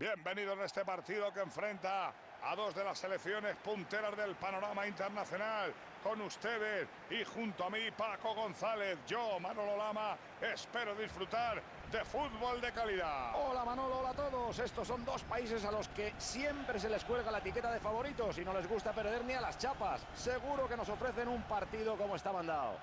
Bienvenidos a este partido que enfrenta a dos de las selecciones punteras del panorama internacional. Con ustedes y junto a mí, Paco González, yo, Manolo Lama, espero disfrutar de fútbol de calidad. Hola Manolo, hola a todos. Estos son dos países a los que siempre se les cuelga la etiqueta de favoritos y no les gusta perder ni a las chapas. Seguro que nos ofrecen un partido como está mandado.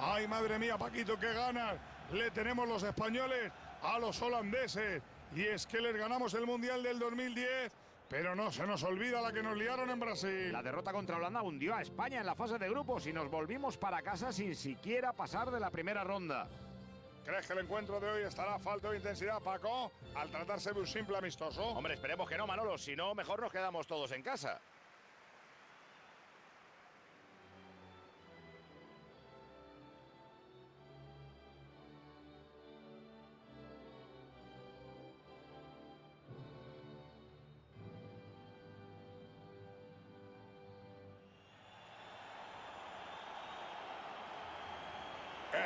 Ay, madre mía, Paquito, qué ganas le tenemos los españoles a los holandeses. Y es que les ganamos el Mundial del 2010, pero no se nos olvida la que nos liaron en Brasil. La derrota contra Holanda hundió a España en la fase de grupos y nos volvimos para casa sin siquiera pasar de la primera ronda. ¿Crees que el encuentro de hoy estará a falta de intensidad, Paco, al tratarse de un simple amistoso? Hombre, esperemos que no, Manolo. Si no, mejor nos quedamos todos en casa.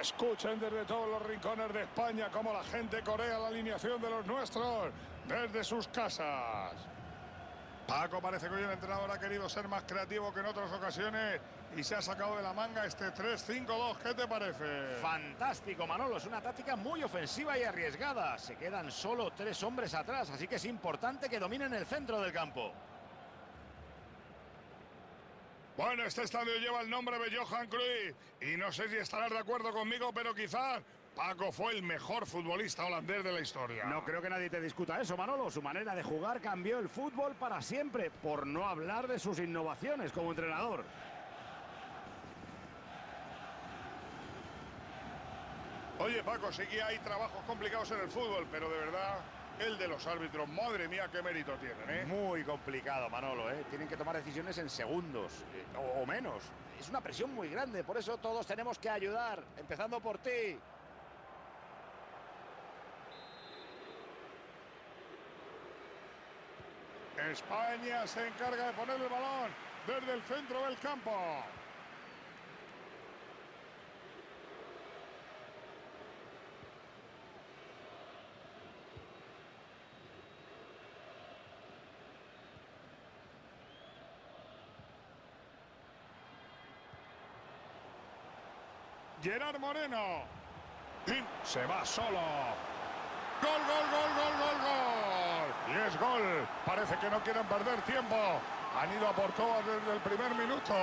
Escuchen desde todos los rincones de España cómo la gente corea la alineación de los nuestros desde sus casas. Paco parece que hoy el entrenador ha querido ser más creativo que en otras ocasiones y se ha sacado de la manga este 3-5-2. ¿Qué te parece? Fantástico, Manolo. Es una táctica muy ofensiva y arriesgada. Se quedan solo tres hombres atrás, así que es importante que dominen el centro del campo. Bueno, este estadio lleva el nombre de Johan Cruyff y no sé si estarás de acuerdo conmigo, pero quizás Paco fue el mejor futbolista holandés de la historia. No creo que nadie te discuta eso, Manolo. Su manera de jugar cambió el fútbol para siempre, por no hablar de sus innovaciones como entrenador. Oye, Paco, sí que hay trabajos complicados en el fútbol, pero de verdad el de los árbitros. Madre mía, qué mérito tienen, ¿eh? Muy complicado, Manolo, ¿eh? Tienen que tomar decisiones en segundos, eh, o, o menos. Es una presión muy grande, por eso todos tenemos que ayudar, empezando por ti. España se encarga de poner el balón desde el centro del campo. Gerard Moreno. Y se va solo. Gol, gol, gol, gol, gol, gol. Y es gol. Parece que no quieren perder tiempo. Han ido a por todas desde el primer minuto.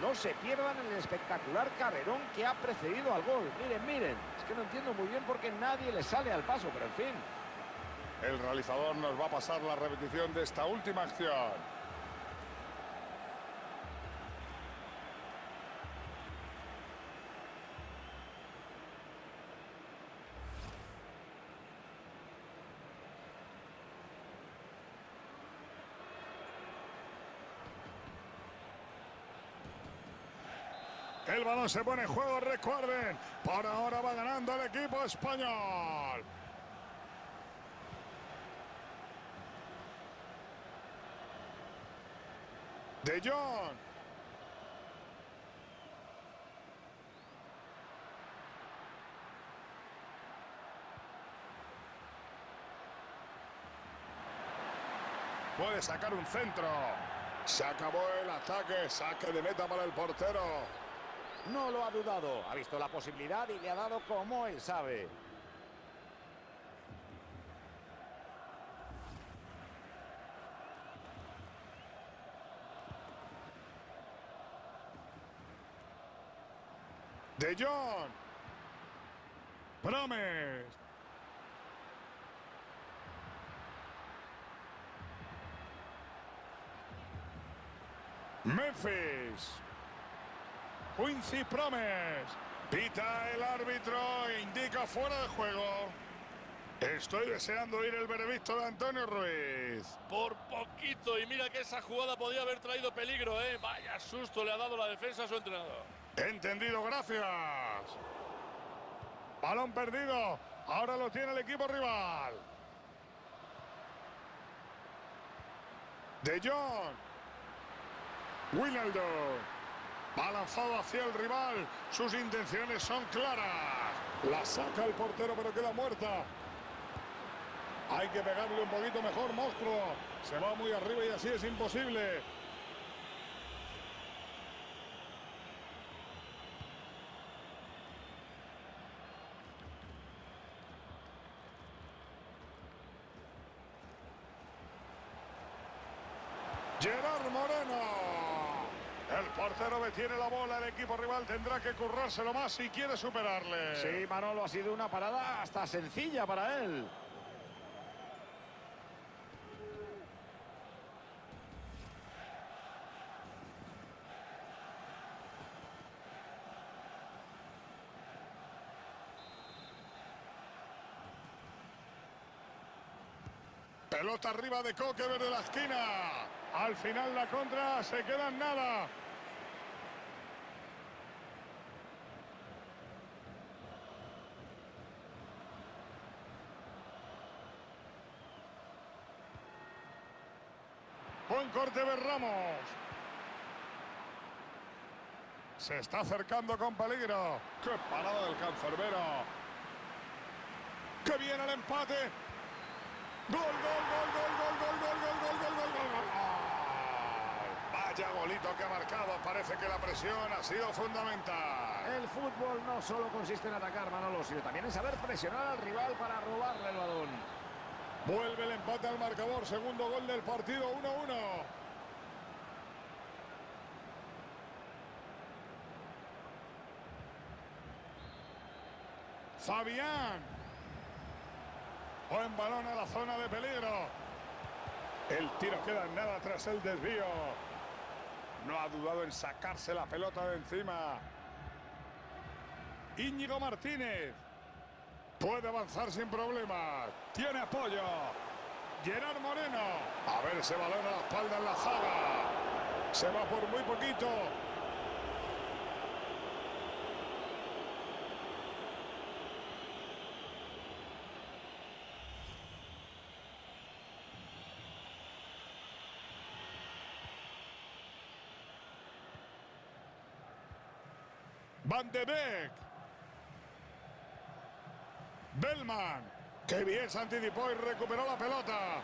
No se pierdan el espectacular carrerón que ha precedido al gol. Miren, miren. Es que no entiendo muy bien por qué nadie le sale al paso, pero en fin. El realizador nos va a pasar la repetición de esta última acción. El balón se pone en juego, recuerden. Por ahora va ganando el equipo español. De Jong. Puede sacar un centro. Se acabó el ataque. Saque de meta para el portero. No lo ha dudado. Ha visto la posibilidad y le ha dado como él sabe. De Jong. Promes. Memphis. Quincy Promes. Pita el árbitro e indica fuera de juego. Estoy deseando oír el veredicto de Antonio Ruiz. Por poquito, y mira que esa jugada podía haber traído peligro, ¿eh? Vaya susto le ha dado la defensa a su entrenador. Entendido, gracias. Balón perdido. Ahora lo tiene el equipo rival. De Jong. Winaldo. Va lanzado hacia el rival. Sus intenciones son claras. La saca el portero, pero queda muerta. Hay que pegarle un poquito mejor, monstruo. Se va muy arriba y así es imposible. Gerard Moreno. Portero detiene la bola, el equipo rival tendrá que currárselo más si quiere superarle. Sí, Manolo, ha sido una parada hasta sencilla para él. Pelota arriba de Coque de la esquina. Al final la contra se queda en nada. Buen corte de Ramos. Se está acercando con peligro. ¡Qué parada del cancerbero! ¡Que viene el empate! ¡Gol, gol, gol, gol, gol, gol, gol, gol, gol, gol, gol, gol, gol! Vaya golito que ha marcado. Parece que la presión ha sido fundamental. El fútbol no solo consiste en atacar, Manolo, sino también en saber presionar al rival para robarle el balón. Vuelve el empate al marcador. Segundo gol del partido, 1-1. Fabián. Buen balón a la zona de peligro. El tiro queda en nada tras el desvío. No ha dudado en sacarse la pelota de encima. Íñigo Martínez. Puede avanzar sin problemas. Tiene apoyo. Gerard Moreno. A ver ese balón a la espalda en la zaga. Se va por muy poquito. Van de Beek. Bellman. Qué bien se anticipó y recuperó la pelota.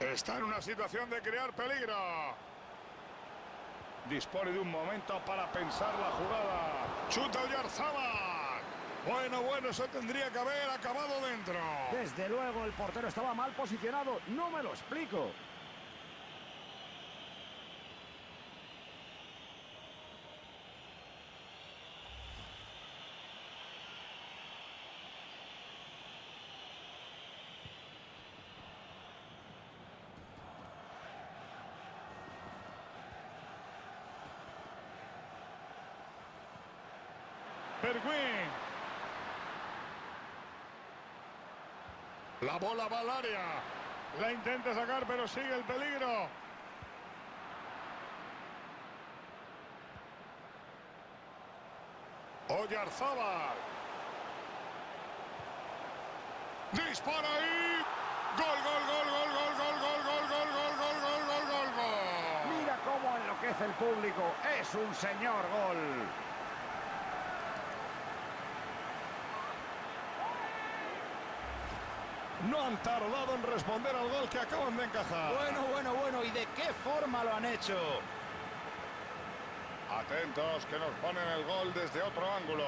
Está en una situación de crear peligro. Dispone de un momento para pensar la jugada. Chuta Oyarzábal. Bueno, bueno, eso tendría que haber acabado dentro. Desde luego, el portero estaba mal posicionado. No me lo explico. La bola va al área. La intenta sacar, pero sigue el peligro. Oyarzábal. Dispara ahí. Gol, gol, gol, gol, gol, gol, gol, gol, gol, gol, gol, gol, gol, gol, gol. Mira cómo enloquece el público. Es un señor gol. No han tardado en responder al gol que acaban de encajar. Bueno, bueno, bueno. ¿Y de qué forma lo han hecho? Atentos que nos ponen el gol desde otro ángulo.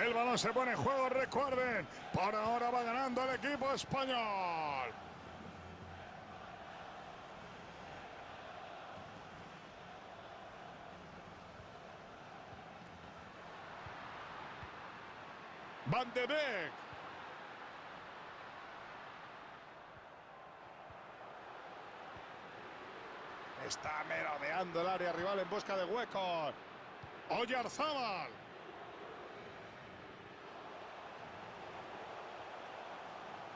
El balón se pone en juego, recuerden. Por ahora va ganando el equipo español. Van de Beek. Está merodeando el área rival en busca de huecos. Oyarzábal.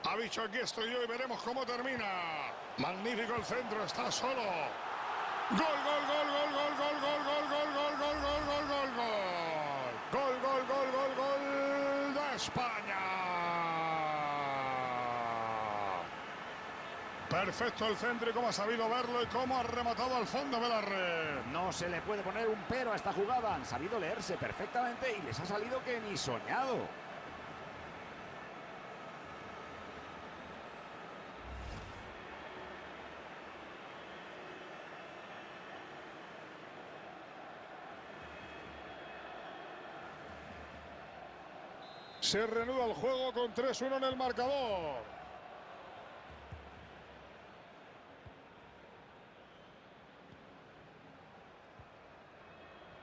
Ha dicho aquí estoy yo y veremos cómo termina. Magnífico el centro, está solo. Gol, gol, gol, gol, gol, gol, gol, gol, gol, gol, gol, gol, gol, gol, gol. Gol, gol, gol, gol, gol de España. Perfecto el centro y cómo ha sabido verlo y cómo ha rematado al fondo de la red. No se le puede poner un pero a esta jugada. Han sabido leerse perfectamente y les ha salido que ni soñado. Se reanuda el juego con 3-1 en el marcador.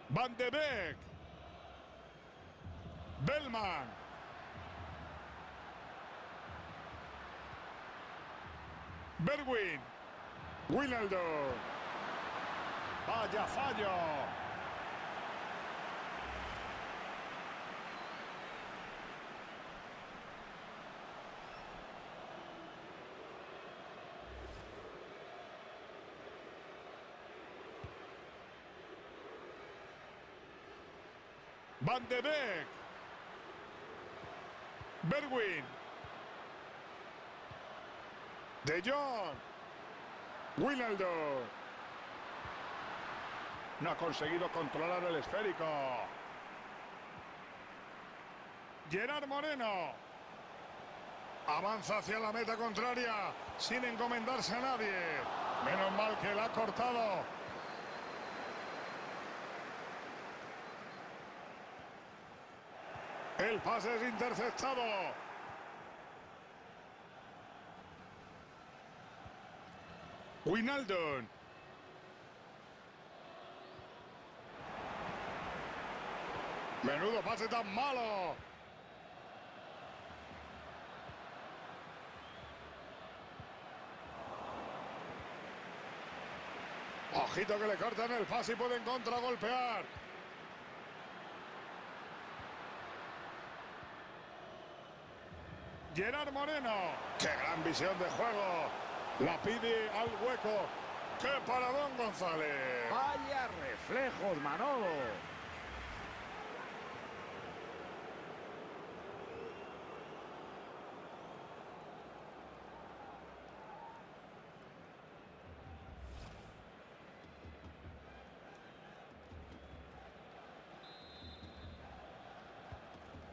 Van de Beek. Bellman. Berwin. Winaldo. Vaya fallo. Van de Beek. Berwin. De Jong. Winaldo. No ha conseguido controlar el esférico. Gerard Moreno. Avanza hacia la meta contraria sin encomendarse a nadie. Menos mal que la ha cortado. El pase es interceptado. Winaldon. Menudo pase tan malo. Ojito que le cortan el pase y pueden contragolpear. Gerard Moreno. ¡Qué gran visión de juego! La pide al hueco. ¡Qué paradón, González! Vaya reflejos, Manolo.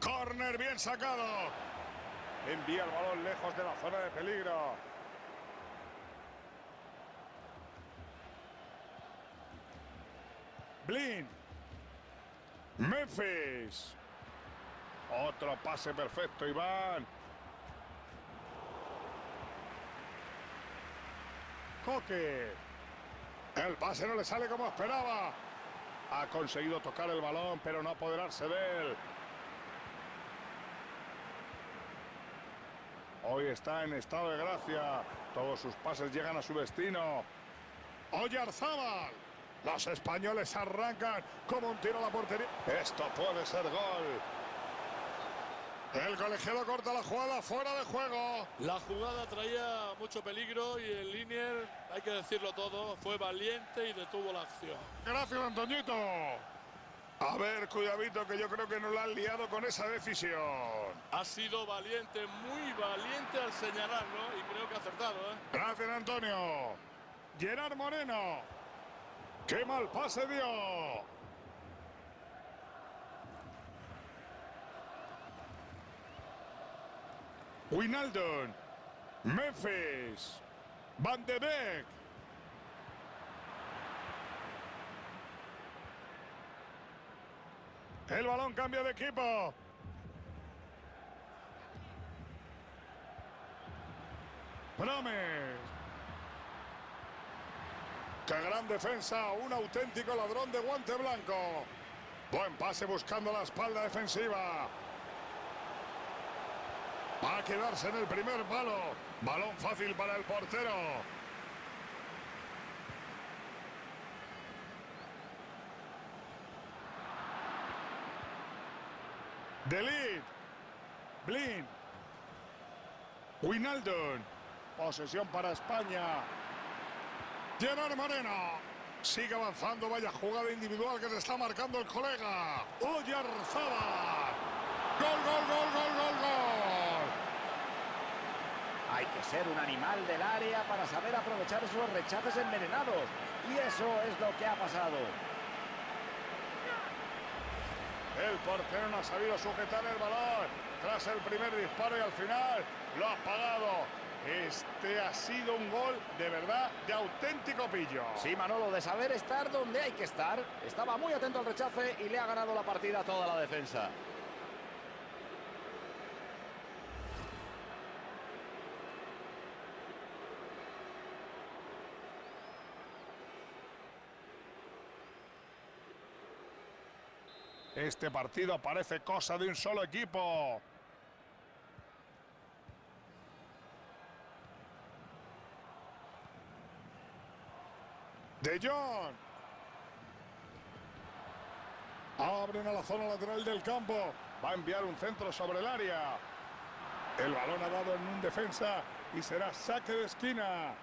Corner bien sacado. Envía el balón lejos de la zona de peligro. Blin. Memphis. Otro pase perfecto, Iván. Coque. El pase no le sale como esperaba. Ha conseguido tocar el balón, pero no apoderarse de él. Hoy está en estado de gracia. Todos sus pases llegan a su destino. Oyarzábal. Los españoles arrancan como un tiro a la portería. Esto puede ser gol. El colegiado corta la jugada fuera de juego. La jugada traía mucho peligro y el Linier, hay que decirlo todo, fue valiente y detuvo la acción. Gracias, Antoñito. A ver, cuidadito, que yo creo que nos la han liado con esa decisión. Ha sido valiente, muy valiente al señalarlo y creo que ha acertado. ¿eh? Gracias, Antonio. Gerard Moreno. ¡Qué mal pase dio! Winaldon. Memphis. Van de Beek. El balón cambia de equipo. Promes. ¡Qué gran defensa! Un auténtico ladrón de guante blanco. Buen pase buscando la espalda defensiva. Va a quedarse en el primer palo. Balón fácil para el portero. Delit. Blin. Winaldon. Posesión para España. Gerard Moreno. Sigue avanzando, vaya jugada individual que se está marcando el colega. Oyarzabal. Gol, gol, gol, gol, gol, gol. Hay que ser un animal del área para saber aprovechar esos rechaces envenenados. Y eso es lo que ha pasado. El portero no ha sabido sujetar el balón tras el primer disparo y al final lo ha pagado. Este ha sido un gol de verdad de auténtico pillo. Sí, Manolo, de saber estar donde hay que estar. Estaba muy atento al rechace y le ha ganado la partida a toda la defensa. Este partido parece cosa de un solo equipo. De Jong. Abren a la zona lateral del campo. Va a enviar un centro sobre el área. El balón ha dado en un defensa y será saque de esquina.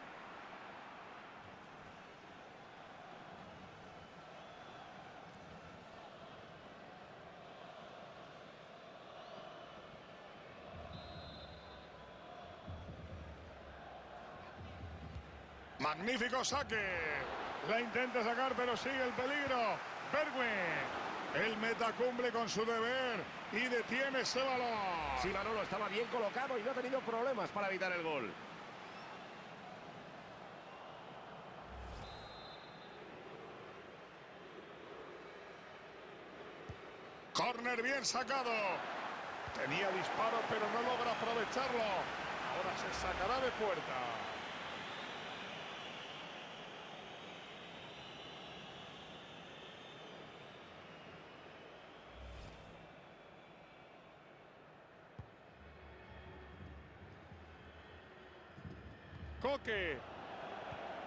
Magnífico saque. La intenta sacar, pero sigue el peligro. Bergwijn. El meta cumple con su deber y detiene ese balón. Sí, Manolo estaba bien colocado y no ha tenido problemas para evitar el gol. Corner bien sacado. Tenía disparo, pero no logra aprovecharlo. Ahora se sacará de puerta.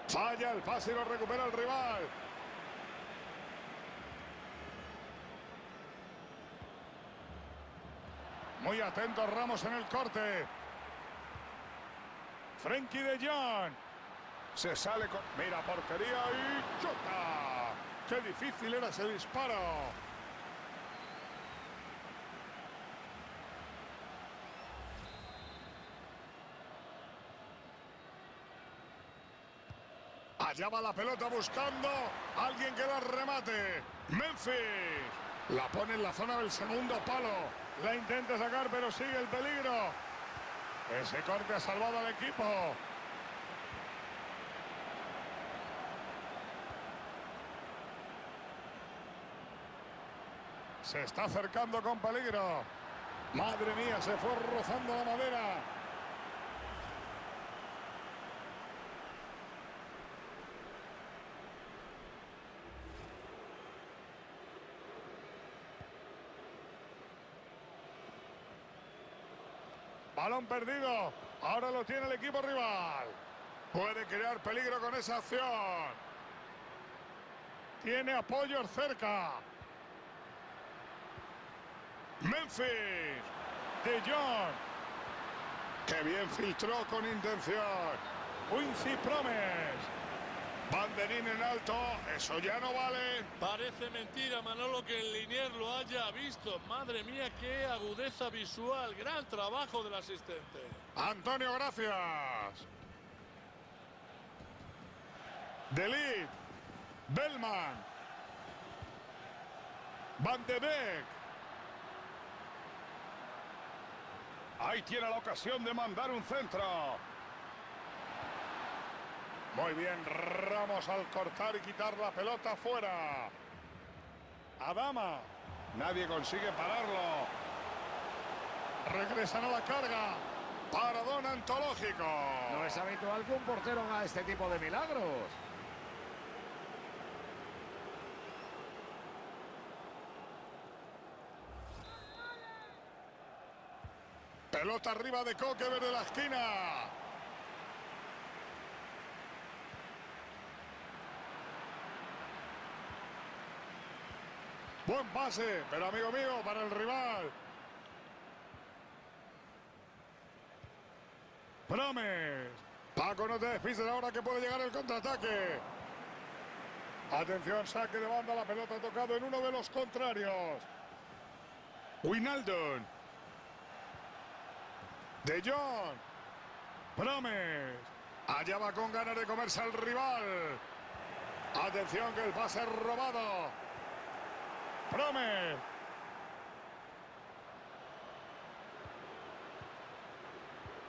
Falla el pase y lo recupera el rival. Muy atento Ramos en el corte. Frenkie de Jong. Se sale con... Mira portería y chuta. Qué difícil era ese disparo. Allá va la pelota buscando a alguien que la remate. Memphis. La pone en la zona del segundo palo. La intenta sacar, pero sigue el peligro. Ese corte ha salvado al equipo. Se está acercando con peligro. Madre mía, se fue rozando la madera. Balón perdido. Ahora lo tiene el equipo rival. Puede crear peligro con esa acción. Tiene apoyo cerca. Memphis. De Jong. Que bien filtró con intención. Quincy Promes. Banderín en alto, eso ya no vale. Parece mentira, Manolo, que el Linier lo haya visto. Madre mía, qué agudeza visual. Gran trabajo del asistente. Antonio, gracias. Delit. Bellman. Van de Beek. Ahí tiene la ocasión de mandar un centro. Muy bien, Ramos al cortar y quitar la pelota fuera. Adama. Nadie consigue pararlo. Regresan a la carga. Paradón antológico. No es habitual que un portero haga este tipo de milagros. Pelota arriba de Coque desde la esquina. Buen pase, pero amigo mío, para el rival. Promes. Paco, no te despistes ahora que puede llegar el contraataque. Atención, saque de banda, la pelota ha tocado en uno de los contrarios. Winaldon. De Jong. Promes. Allá va con ganas de comerse al rival. Atención que el pase robado. Promes.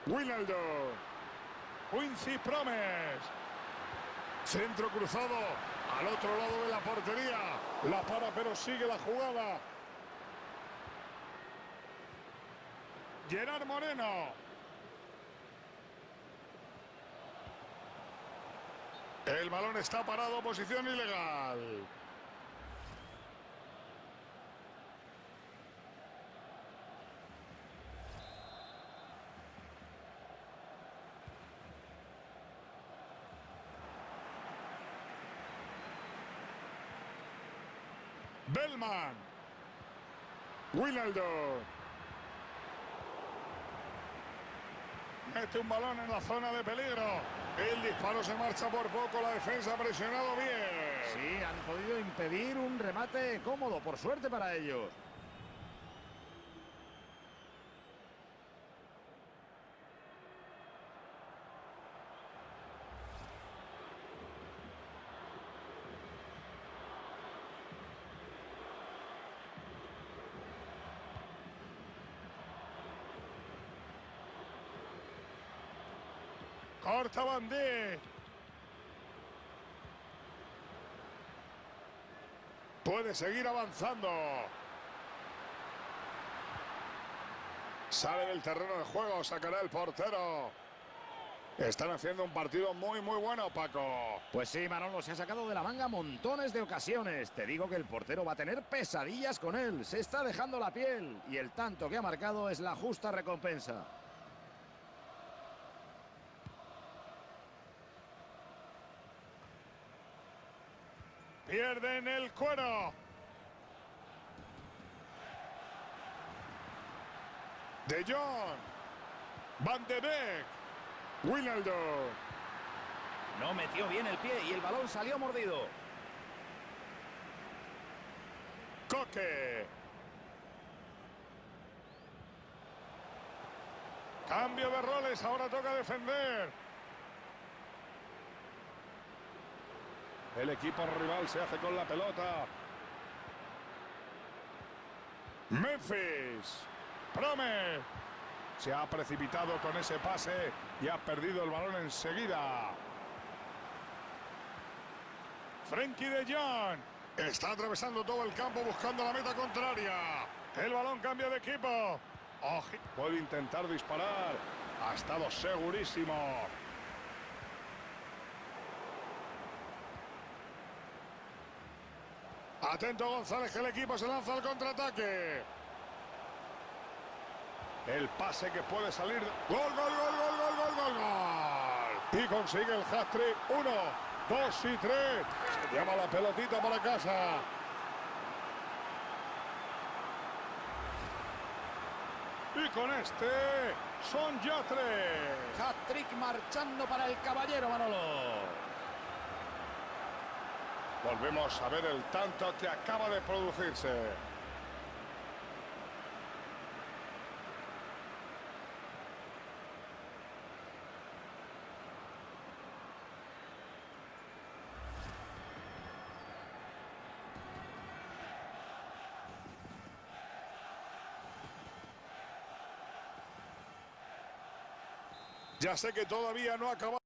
Winaldo. Quincy Promes. Centro cruzado al otro lado de la portería. La para pero sigue la jugada. Gerard Moreno. El balón está parado, posición ilegal. Bellman. Winaldo. Mete un balón en la zona de peligro. El disparo se marcha por poco. La defensa ha presionado bien. Sí, han podido impedir un remate cómodo, por suerte para ellos. Corta Bandé. Puede seguir avanzando. Sale del terreno de juego, sacará el portero. Están haciendo un partido muy, muy bueno, Paco. Pues sí, Manolo se ha sacado de la manga montones de ocasiones. Te digo que el portero va a tener pesadillas con él. Se está dejando la piel y el tanto que ha marcado es la justa recompensa. Pierden el cuero. De Jong. Van de Beek. Winaldo. No metió bien el pie y el balón salió mordido. Coque. Cambio de roles, ahora toca defender. El equipo rival se hace con la pelota. Memphis. Prome. Se ha precipitado con ese pase y ha perdido el balón enseguida. Frenkie de Jong. Está atravesando todo el campo buscando la meta contraria. El balón cambia de equipo. Puede intentar disparar. Ha estado segurísimo. Atento González, que el equipo se lanza al contraataque. El pase que puede salir. Gol, gol, gol, gol, gol, gol, gol, gol. Y consigue el hat-trick. Uno, dos y tres. Se llama la pelotita para casa. Y con este son ya tres. Hat-trick marchando para el caballero Manolo. Volvemos a ver el tanto que acaba de producirse. Ya sé que todavía no ha acabado.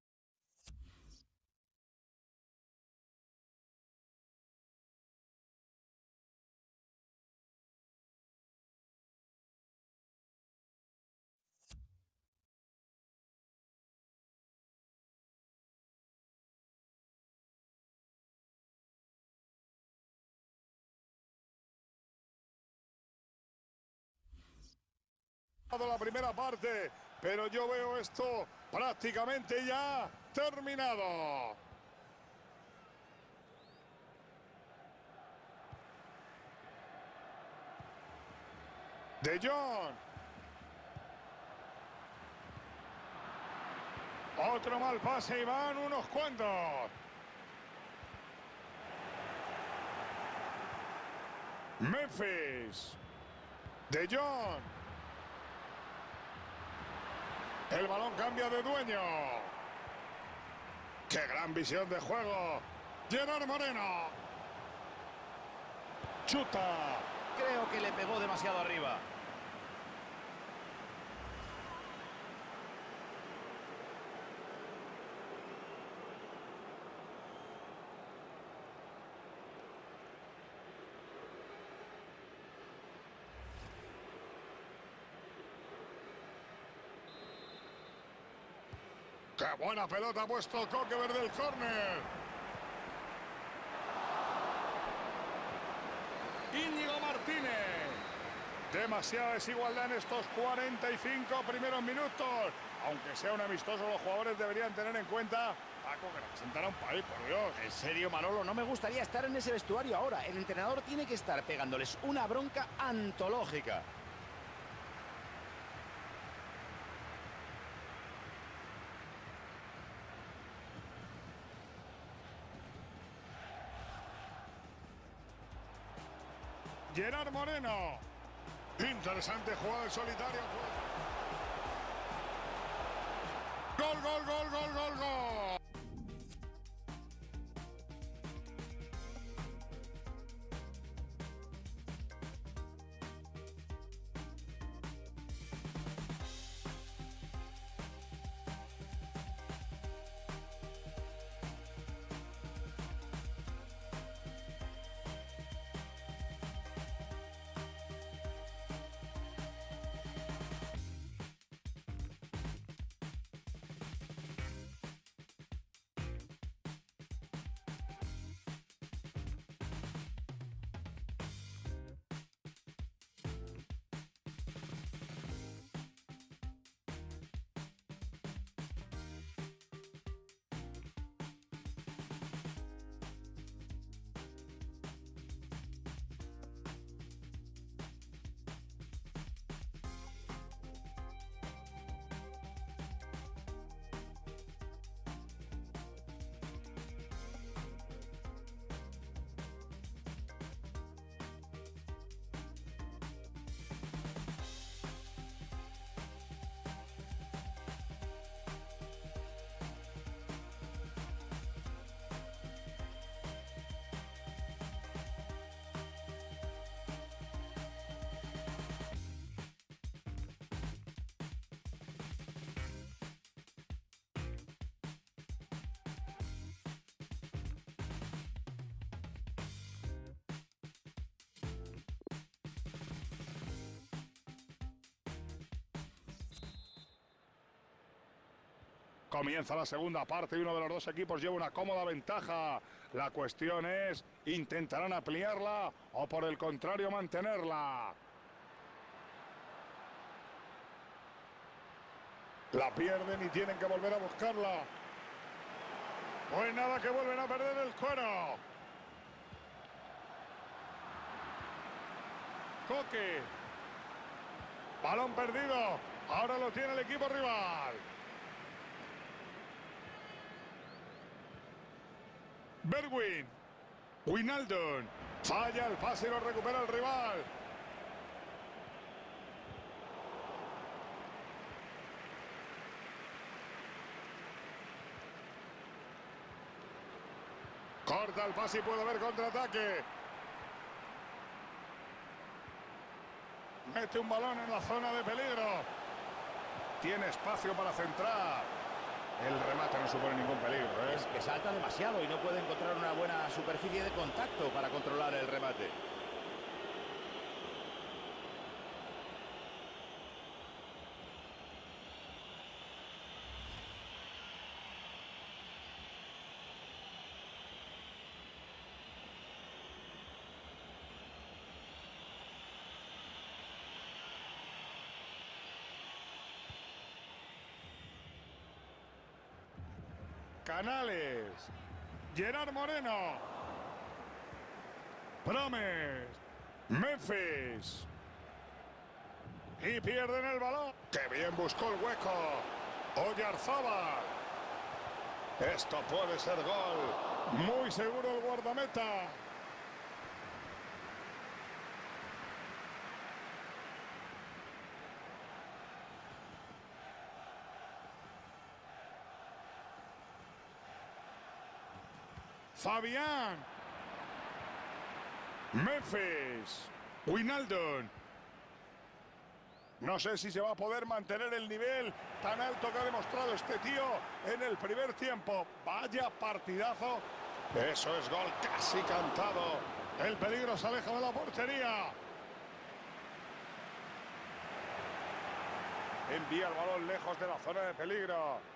La primera parte, pero yo veo esto prácticamente ya terminado. De Jong. Otro mal pase y van unos cuantos. Memphis. De Jong. El balón cambia de dueño. ¡Qué gran visión de juego! Gerard Moreno. Chuta. Creo que le pegó demasiado arriba. ¡Qué buena pelota ha puesto Coque verde el córner! Íñigo Martínez. Demasiada desigualdad en estos 45 primeros minutos. Aunque sea un amistoso, los jugadores deberían tener en cuenta Paco, que representará un país, por Dios. En serio, Manolo, no me gustaría estar en ese vestuario ahora. El entrenador tiene que estar pegándoles una bronca antológica. Gerard Moreno. Interesante jugada en solitario. Gol, gol, gol, gol, gol, gol. Comienza la segunda parte y uno de los dos equipos lleva una cómoda ventaja. La cuestión es, ¿intentarán ampliarla o por el contrario mantenerla? La pierden y tienen que volver a buscarla. Pues nada que vuelven a perder el cuero. Coque. Balón perdido. Ahora lo tiene el equipo rival. Berwin. Winaldon. Falla el pase y lo recupera el rival. Corta el pase y puede haber contraataque. Mete un balón en la zona de peligro. Tiene espacio para centrar. El remate no supone ningún peligro. ¿eh? Es que salta demasiado y no puede encontrar una buena superficie de contacto para controlar el remate. Canales. Gerard Moreno. Promes. Memphis. Y pierden el balón. Que bien buscó el hueco. Oyarzábal. Esto puede ser gol. Muy seguro el guardameta. Fabián. Memphis. Winaldon. No sé si se va a poder mantener el nivel tan alto que ha demostrado este tío en el primer tiempo. Vaya partidazo. Eso es gol casi cantado. El peligro se aleja de la portería. Envía el balón lejos de la zona de peligro.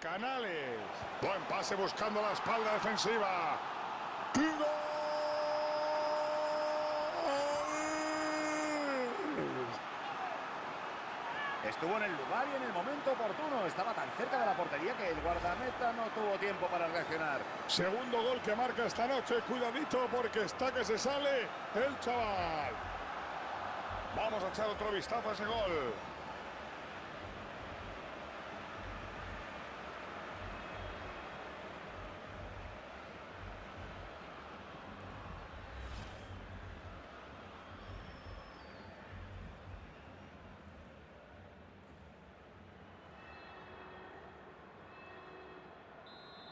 Canales. Buen pase buscando la espalda defensiva. Estuvo en el lugar y en el momento oportuno. Estaba tan cerca de la portería que el guardameta no tuvo tiempo para reaccionar. Segundo gol que marca esta noche. Cuidadito porque está que se sale el chaval. Vamos a echar otro vistazo a ese gol.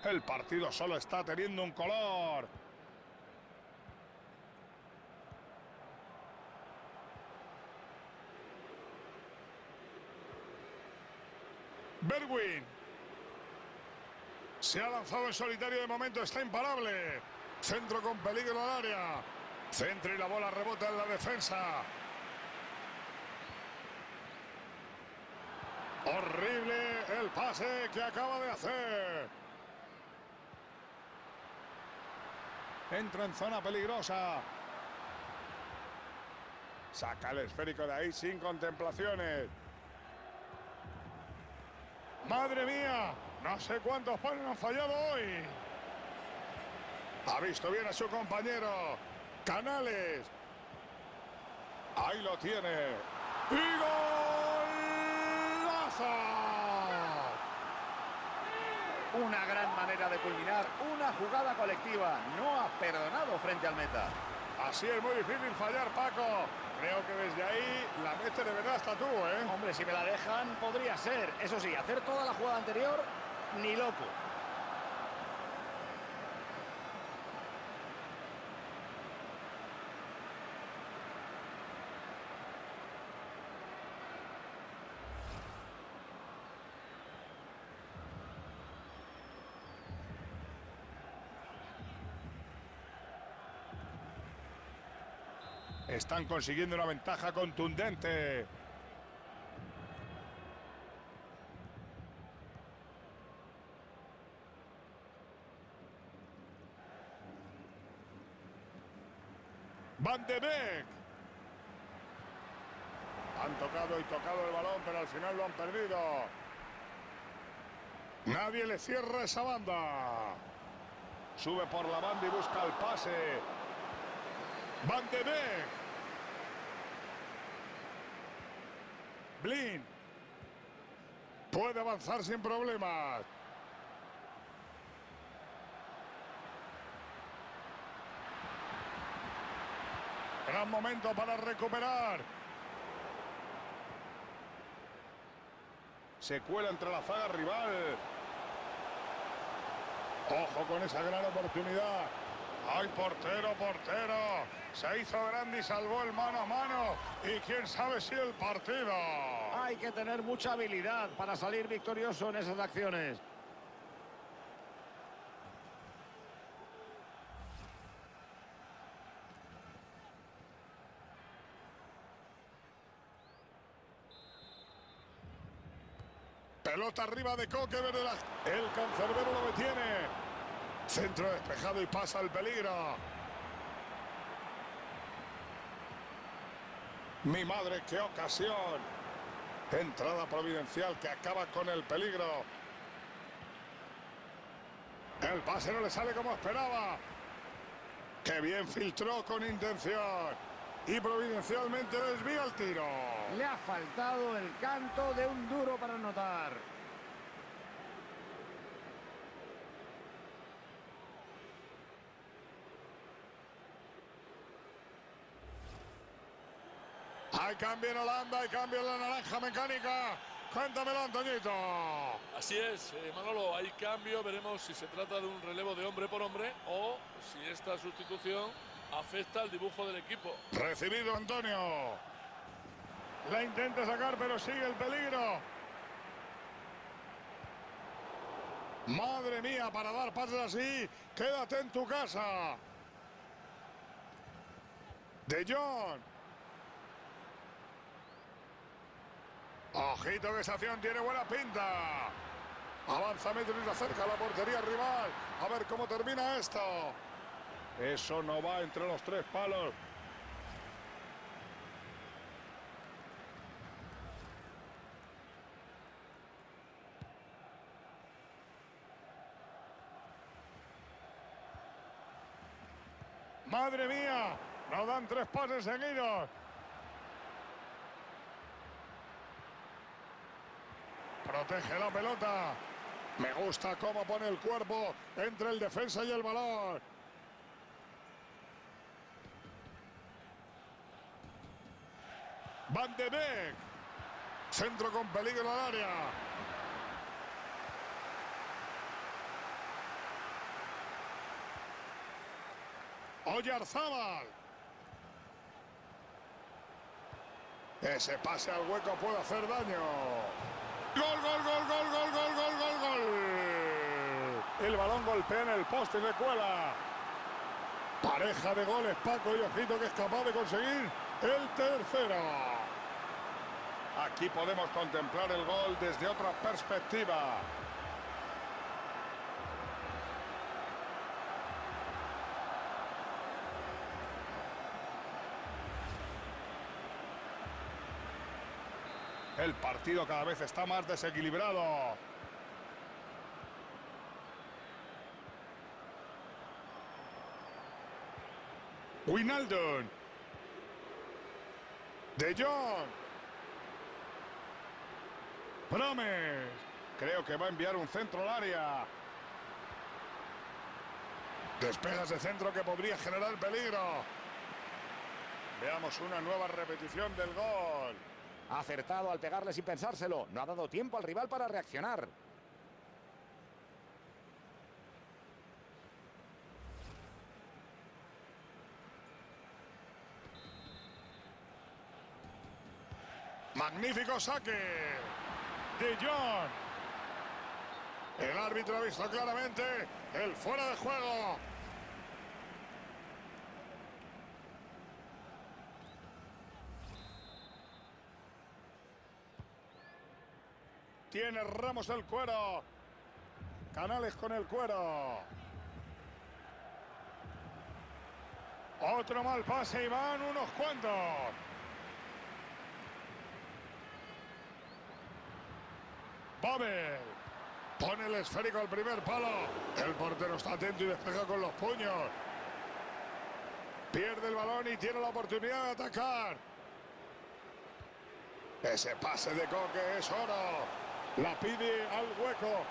El partido solo está teniendo un color. Berwin. Se ha lanzado en solitario de momento, está imparable. Centro con peligro al área. Centro y la bola rebota en la defensa. Horrible el pase que acaba de hacer. Entra en zona peligrosa. Saca el esférico de ahí sin contemplaciones. ¡Madre mía! No sé cuántos panes han fallado hoy. Ha visto bien a su compañero. Canales. Ahí lo tiene. ¡Y! Una gran manera de culminar una jugada colectiva. No ha perdonado frente al meta. Así es muy difícil fallar, Paco. Creo que desde ahí la mete de verdad hasta tú, ¿eh? Hombre, si me la dejan, podría ser. Eso sí, hacer toda la jugada anterior, ni loco. Están consiguiendo una ventaja contundente. Van de Beek. Han tocado y tocado el balón, pero al final lo han perdido. Nadie le cierra esa banda. Sube por la banda y busca el pase. Van de Beek. Blin. Puede avanzar sin problemas. Gran momento para recuperar. Se cuela entre la zaga rival. Ojo con esa gran oportunidad. ¡Ay, portero, portero! Se hizo grande y salvó el mano a mano. Y quién sabe si el partido. Hay que tener mucha habilidad para salir victorioso en esas acciones. Pelota arriba de Coque, verde la... El cancerbero lo detiene. Centro despejado y pasa el peligro. Mi madre, qué ocasión. Entrada providencial que acaba con el peligro. El pase no le sale como esperaba. Qué bien filtró con intención. Y providencialmente desvía el tiro. Le ha faltado el canto de un duro para anotar. Hay cambio en Holanda, hay cambio en la naranja mecánica. Cuéntamelo, Antoñito. Así es, eh, Manolo, hay cambio, veremos si se trata de un relevo de hombre por hombre o si esta sustitución afecta al dibujo del equipo. Recibido Antonio. La intenta sacar, pero sigue el peligro. Madre mía, para dar pases así, quédate en tu casa. De Jong. Ojito que esa acción tiene buena pinta. Avanza metros y se acerca a la portería rival. A ver cómo termina esto. Eso no va entre los tres palos. Madre mía, no dan tres pases seguidos. Protege la pelota. Me gusta cómo pone el cuerpo entre el defensa y el balón. Van de Beek. Centro con peligro al área. Oyarzábal. Ese pase al hueco puede hacer daño. Gol, gol, gol, gol, gol, gol, gol, gol, gol. El balón golpea en el poste se cuela. Pareja de goles, Paco y Ojito, que es capaz de conseguir el tercero. Aquí podemos contemplar el gol desde otra perspectiva. El partido cada vez está más desequilibrado. Winaldon. De Jong. Promes. Creo que va a enviar un centro al área. Despegas de centro que podría generar peligro. Veamos una nueva repetición del gol. Ha acertado al pegarle sin pensárselo. No ha dado tiempo al rival para reaccionar. Magnífico saque. De Jong. El árbitro ha visto claramente el fuera de juego. Tiene Ramos el cuero. Canales con el cuero. Otro mal pase y van unos cuantos. Babel. Pone el esférico al primer palo. El portero está atento y despeja con los puños. Pierde el balón y tiene la oportunidad de atacar. Ese pase de Coque es oro. La pide al hueco.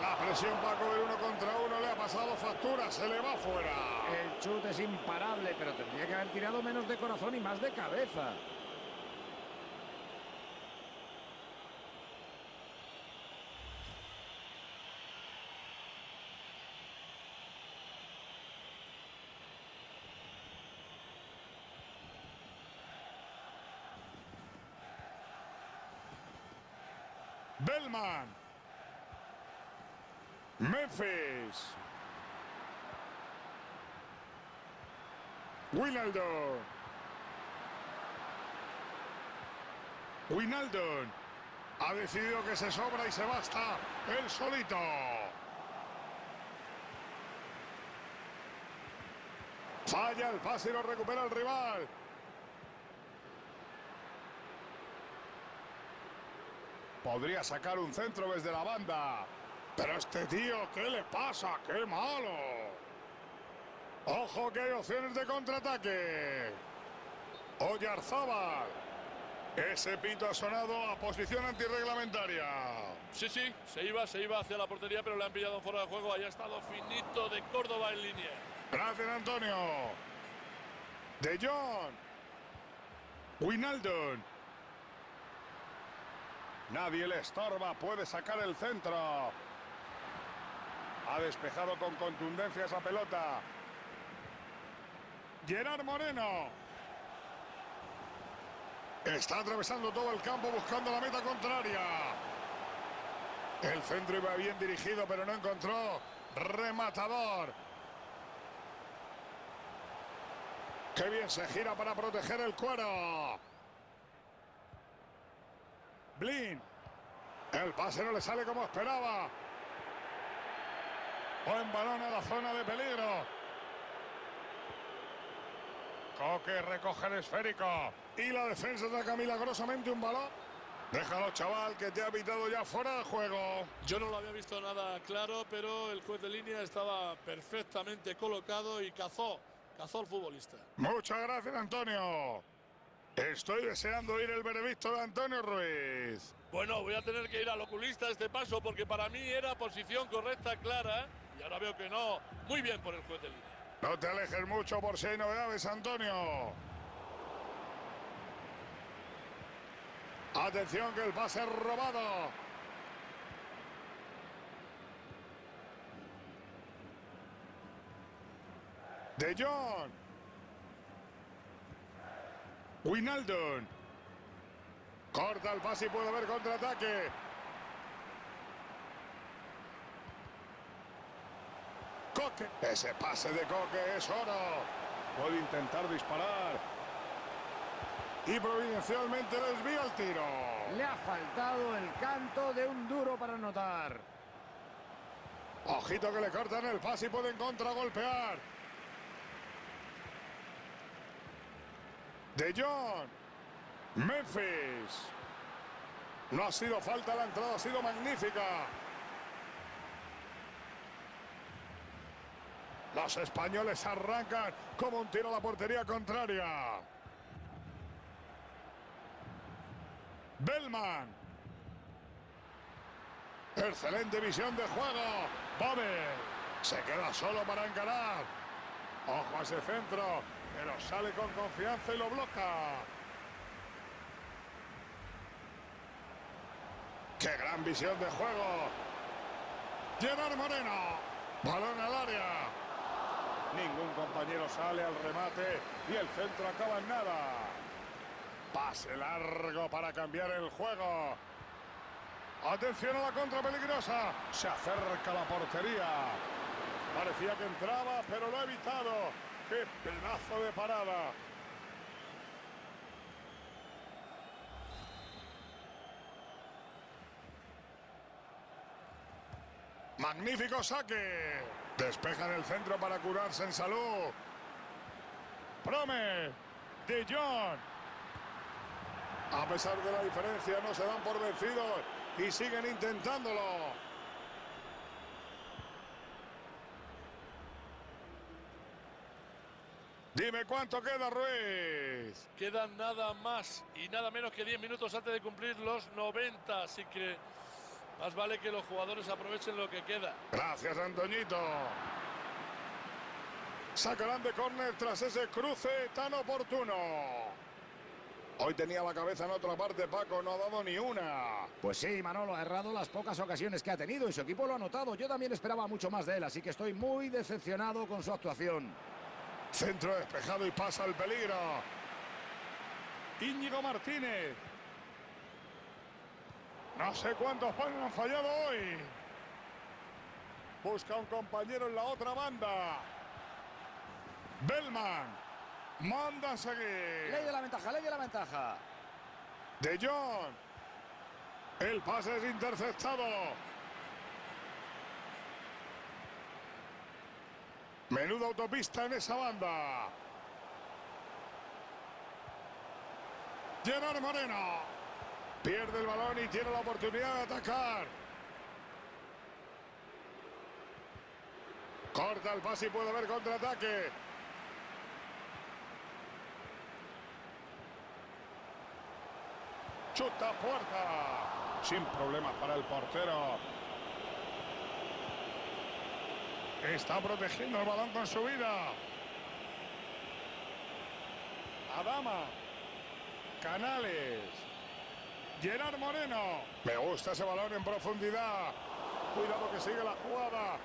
La presión Paco del uno contra uno le ha pasado factura, se le va fuera. El chute es imparable, pero tendría que haber tirado menos de corazón y más de cabeza. Bellman. Memphis. Winaldo. Winaldo. Ha decidido que se sobra y se basta el solito. Falla el pase y lo recupera el rival. Podría sacar un centro desde la banda. Pero este tío, ¿qué le pasa? ¡Qué malo! Ojo que hay opciones de contraataque. Oyarzábal. Ese pito ha sonado a posición antirreglamentaria. Sí, sí, se iba, se iba hacia la portería, pero le han pillado fuera de juego. Ahí ha estado finito de Córdoba en línea. Gracias, Antonio. De Jong. Winaldon. Nadie le estorba, puede sacar el centro. Ha despejado con contundencia esa pelota. Gerard Moreno. Está atravesando todo el campo buscando la meta contraria. El centro iba bien dirigido, pero no encontró rematador. Qué bien se gira para proteger el cuero. Blin. El pase no le sale como esperaba. Buen balón a la zona de peligro. Coque recoge el esférico. Y la defensa saca milagrosamente un balón. Déjalo, chaval, que te ha evitado ya fuera de juego. Yo no lo había visto nada claro, pero el juez de línea estaba perfectamente colocado y cazó, cazó al futbolista. Muchas gracias, Antonio. Estoy deseando ir el veredicto de Antonio Ruiz. Bueno, voy a tener que ir al oculista este paso porque para mí era posición correcta, clara. Y ahora veo que no. Muy bien por el juez de línea. No te alejes mucho por si hay novedades, Antonio. Atención que el pase es robado. De Jong. Winaldon. Corta el pase y puede haber contraataque. Coque. Ese pase de Coque es oro. Puede intentar disparar. Y providencialmente desvía el tiro. Le ha faltado el canto de un duro para anotar. Ojito que le cortan el pase y pueden contragolpear. De Jong. Memphis. No ha sido falta la entrada, ha sido magnífica. Los españoles arrancan como un tiro a la portería contraria. Bellman. Excelente visión de juego. Babel. Se queda solo para encarar. Ojo a ese centro. Pero sale con confianza y lo bloca. ¡Qué gran visión de juego! Gerard Moreno. Balón al área. Ningún compañero sale al remate y el centro acaba en nada. Pase largo para cambiar el juego. Atención a la contra peligrosa. Se acerca la portería. Parecía que entraba, pero lo ha evitado. ¡Qué pedazo de parada! Magnífico saque. Despejan el centro para curarse en salud. Prome. De Jong. A pesar de la diferencia, no se dan por vencidos y siguen intentándolo. Dime cuánto queda, Ruiz. Quedan nada más y nada menos que 10 minutos antes de cumplir los 90, así que más vale que los jugadores aprovechen lo que queda. Gracias, Antoñito. Sacarán de córner tras ese cruce tan oportuno. Hoy tenía la cabeza en otra parte, Paco, no ha dado ni una. Pues sí, Manolo ha errado las pocas ocasiones que ha tenido y su equipo lo ha notado. Yo también esperaba mucho más de él, así que estoy muy decepcionado con su actuación. Centro despejado y pasa el peligro. Íñigo Martínez. No sé cuántos panes han fallado hoy. Busca un compañero en la otra banda. Bellman. Manda a seguir. Ley de la ventaja, ley de la ventaja. De Jong. El pase es interceptado. Menuda autopista en esa banda. Gerard Moreno. Pierde el balón y tiene la oportunidad de atacar. Corta el pase y puede haber contraataque. Chuta puerta. Sin problemas para el portero. Está protegiendo el balón con su vida. Adama. Canales. Gerard Moreno. Me gusta ese balón en profundidad. Cuidado que sigue la jugada.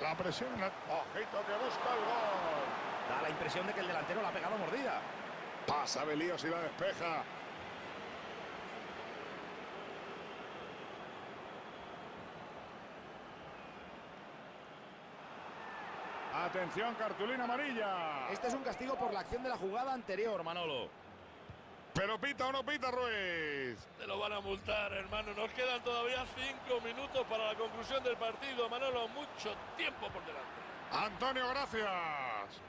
La presión. Ojito que busca el gol. Da la impresión de que el delantero la ha pegado mordida. Pasa Belíos y la despeja. Atención, cartulina amarilla. Este es un castigo por la acción de la jugada anterior, Manolo. Pero pita o no pita, Ruiz. Te lo van a multar, hermano. Nos quedan todavía cinco minutos para la conclusión del partido. Manolo, mucho tiempo por delante. Antonio, gracias.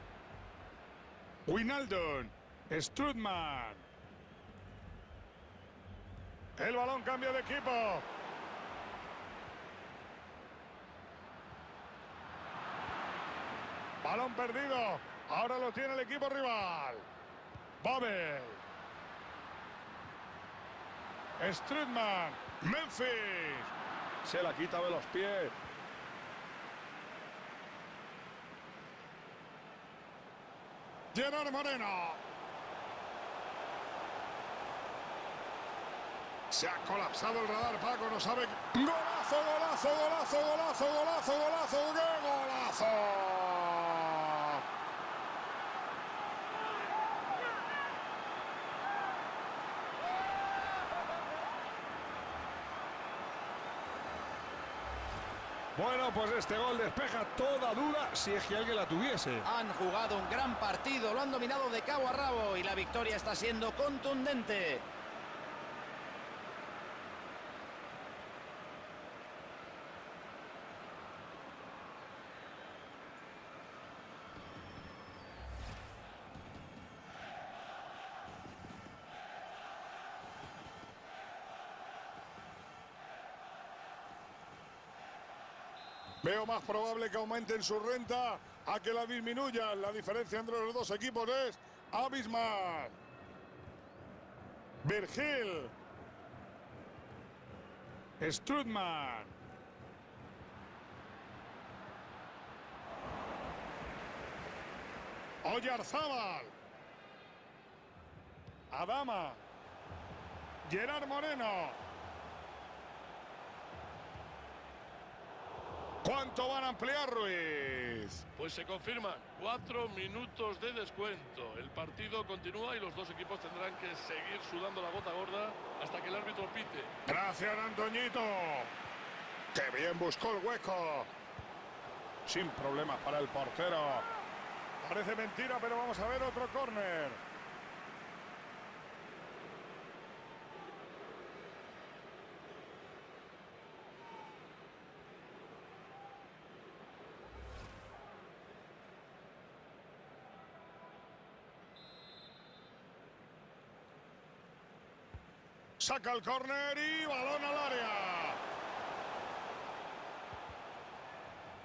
Winaldon. Strutman. El balón cambia de equipo. Balón perdido. Ahora lo tiene el equipo rival. Babel. Strutman. Memphis. Se la quita de los pies. Gerard Moreno. Se ha colapsado el radar, Paco, no sabe. ¡Golazo, golazo, golazo, golazo, golazo, golazo! ¡Qué golazo! Bueno, pues este gol despeja toda duda si es que alguien la tuviese. Han jugado un gran partido, lo han dominado de cabo a rabo y la victoria está siendo contundente. Veo más probable que aumenten su renta a que la disminuyan. La diferencia entre los dos equipos es abismal. Virgil. Strutman. Oyarzábal. Adama. Gerard Moreno. ¿Cuánto van a ampliar, Ruiz? Pues se confirman cuatro minutos de descuento. El partido continúa y los dos equipos tendrán que seguir sudando la gota gorda hasta que el árbitro pite. Gracias, Antoñito. ¡Qué bien buscó el hueco! Sin problemas para el portero. Parece mentira, pero vamos a ver otro córner. Saca el córner y balón al área.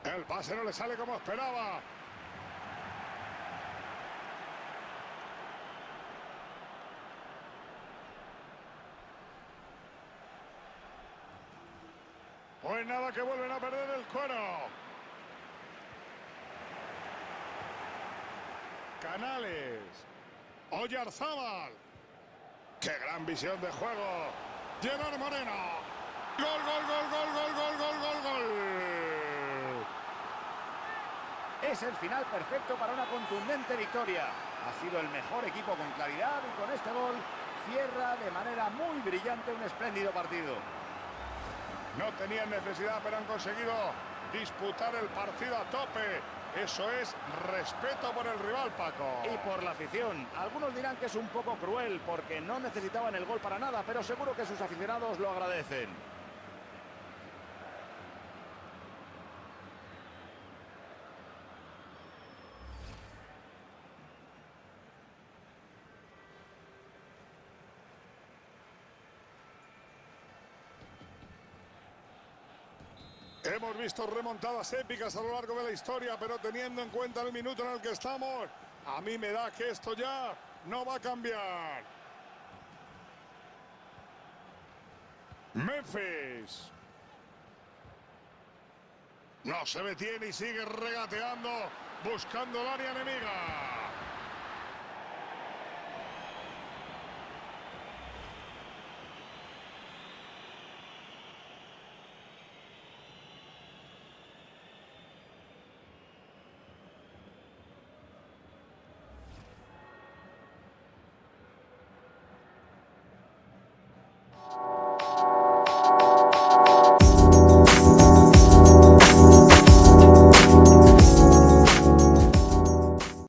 El pase no le sale como esperaba. Pues nada, que vuelven a perder el cuero. Canales. Oyarzábal. ¡Qué gran visión de juego! Gerard Moreno. ¡Gol, gol, gol, gol, gol, gol, gol, gol, gol! Es el final perfecto para una contundente victoria. Ha sido el mejor equipo con claridad y con este gol cierra de manera muy brillante un espléndido partido. No tenían necesidad, pero han conseguido disputar el partido a tope. Eso es respeto por el rival, Paco. Y por la afición. Algunos dirán que es un poco cruel porque no necesitaban el gol para nada, pero seguro que sus aficionados lo agradecen. Hemos visto remontadas épicas a lo largo de la historia, pero teniendo en cuenta el minuto en el que estamos, a mí me da que esto ya no va a cambiar. Memphis. No se detiene y sigue regateando, buscando el área enemiga.